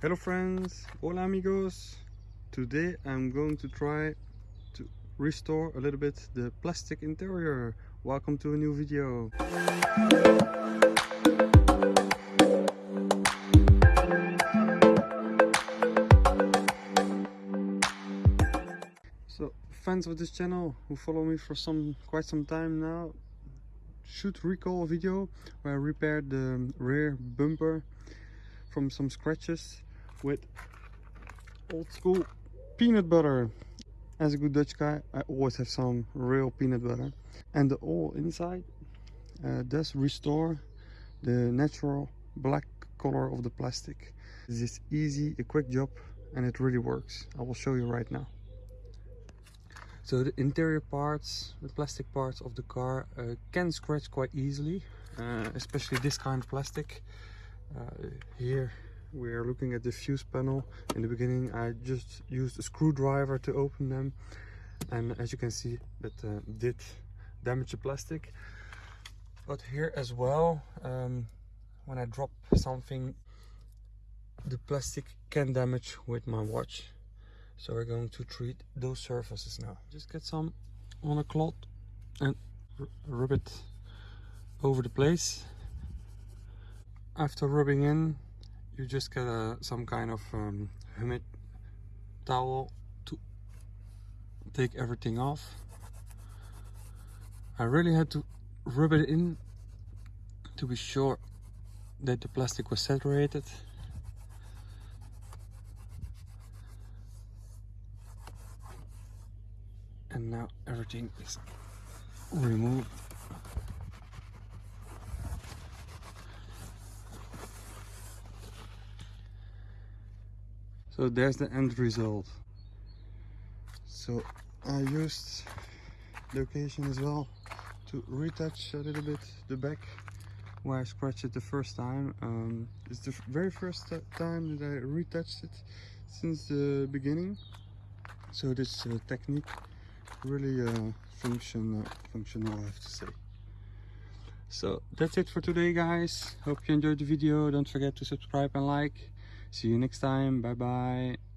Hello friends, hola amigos. Today I'm going to try to restore a little bit the plastic interior. Welcome to a new video. So fans of this channel who follow me for some quite some time now should recall a video where I repaired the rear bumper from some scratches with old school peanut butter. As a good Dutch guy, I always have some real peanut butter. And the oil inside uh, does restore the natural black color of the plastic. This is easy, a quick job, and it really works. I will show you right now. So the interior parts, the plastic parts of the car uh, can scratch quite easily, uh, especially this kind of plastic. Uh, here we are looking at the fuse panel. In the beginning I just used a screwdriver to open them and as you can see that uh, did damage the plastic. But here as well, um, when I drop something, the plastic can damage with my watch so we're going to treat those surfaces now. Just get some on a cloth and rub it over the place. After rubbing in, you just get a, some kind of um, humid towel to take everything off. I really had to rub it in to be sure that the plastic was saturated and now everything is removed so there's the end result so I used the occasion as well to retouch a little bit the back where I scratched it the first time um, it's the very first time that I retouched it since the beginning so this uh, technique really uh, function, uh, functional I have to say. So that's it for today guys. Hope you enjoyed the video. Don't forget to subscribe and like. See you next time. Bye bye.